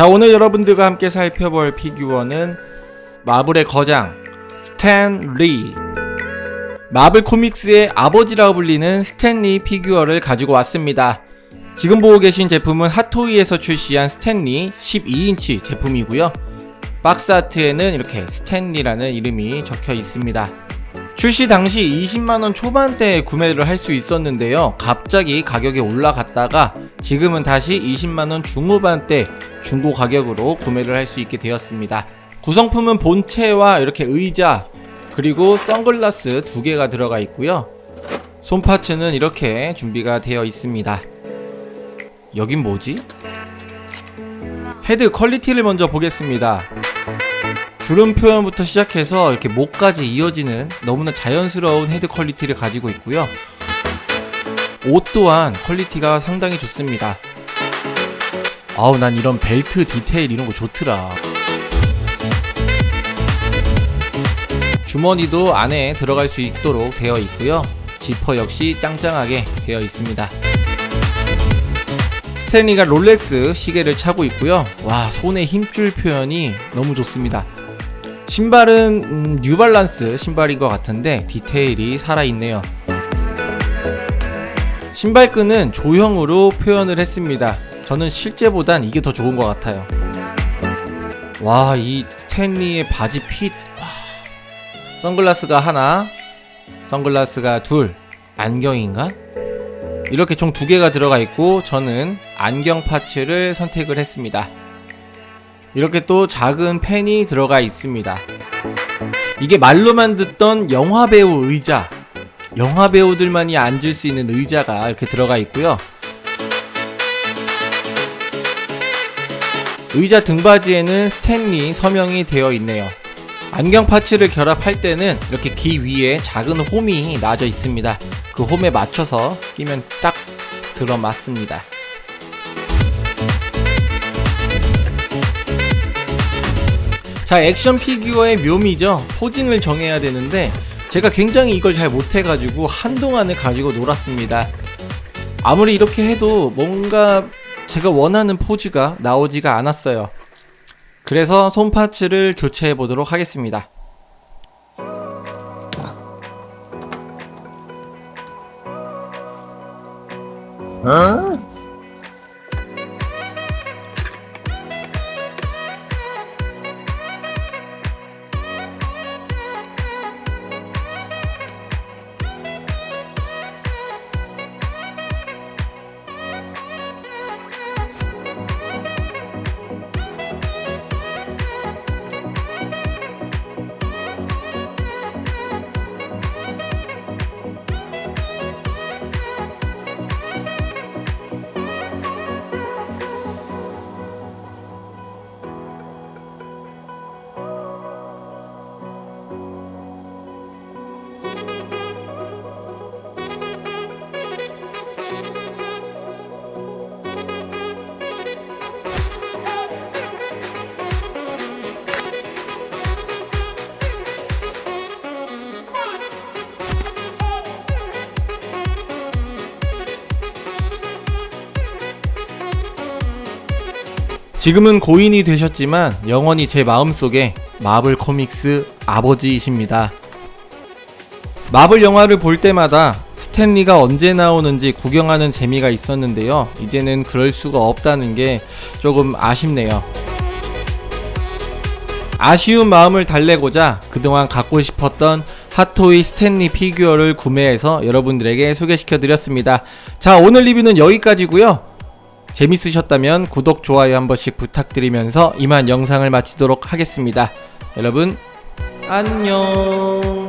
자 오늘 여러분들과 함께 살펴볼 피규어는 마블의 거장 스탠 리. 마블 코믹스의 아버지라고 불리는 스탠 리 피규어를 가지고 왔습니다. 지금 보고 계신 제품은 핫토이에서 출시한 스탠 리 12인치 제품이고요. box art에는 이렇게 스탠리라는 이름이 적혀 있습니다 출시 당시 20만원 초반대에 구매를 할 수 있었는데요. 갑자기 가격이 올라갔다가 지금은 다시 20만원 중후반대 중고 가격으로 구매를 할 수 있게 되었습니다. 구성품은 본체와 이렇게 의자 그리고 선글라스 두 개가 들어가 있고요. 손parts는 이렇게 준비가 되어 있습니다. 여긴 뭐지? head quality를 먼저 보겠습니다 주름 표현부터 시작해서 이렇게 목까지 이어지는 너무나 자연스러운 head quality를 가지고 있고요. 옷 또한 quality가 상당히 좋습니다. 아우 난 이런 벨트 디테일 이런 거 좋더라. 주머니도 안에 들어갈 수 있도록 되어 있고요. 지퍼 역시 짱짱하게 되어 있습니다. 스탠리가 롤렉스 시계를 차고 있고요. 와 손의 힘줄 표현이 너무 좋습니다 신발은 음, 뉴발란스 신발인 것 같은데 디테일이 살아있네요. 신발끈은 조형으로 표현을 했습니다. 저는 실제보단 이게 더 좋은 것 같아요. 와 이 스탠리의 바지 핏. 와. 선글라스가 하나 선글라스가 둘. 안경인가? 이렇게 총 두 개가 들어가 있고 저는 안경 파츠를 선택을 했습니다 이렇게 또 작은 펜이 들어가 있습니다. 이게 말로만 듣던 영화배우 의자 영화배우들만이 앉을 수 있는 의자가 이렇게 들어가 있고요. 의자 등받이에는 스탠리 서명이 되어 있네요. 안경 parts를 결합할 때는 이렇게 귀 위에 작은 홈이 놔져 있습니다. 그 홈에 맞춰서 끼면 딱 들어맞습니다 자 액션 피규어의 묘미죠. posing을 정해야 되는데 제가 굉장히 이걸 잘 못해가지고 한동안을 가지고 놀았습니다. 아무리 이렇게 해도 뭔가 제가 원하는 포즈가 나오지가 않았어요. 그래서 손 파츠를 교체해 보도록 하겠습니다 지금은 고인이 되셨지만 영원히 제 마음속에 마블 코믹스 아버지이십니다. 마블 영화를 볼 때마다 스탠리가 언제 나오는지 구경하는 재미가 있었는데요. 이제는 그럴 수가 없다는 게 조금 아쉽네요. 아쉬운 마음을 달래고자 그동안 갖고 싶었던 핫토이 스탠리 피규어를 구매해서 여러분들에게 소개시켜 드렸습니다. 자 오늘 리뷰는 여기까지고요. 재밌으셨다면 구독, 좋아요 한 번씩 부탁드리면서 이만 영상을 마치도록 하겠습니다. 여러분 안녕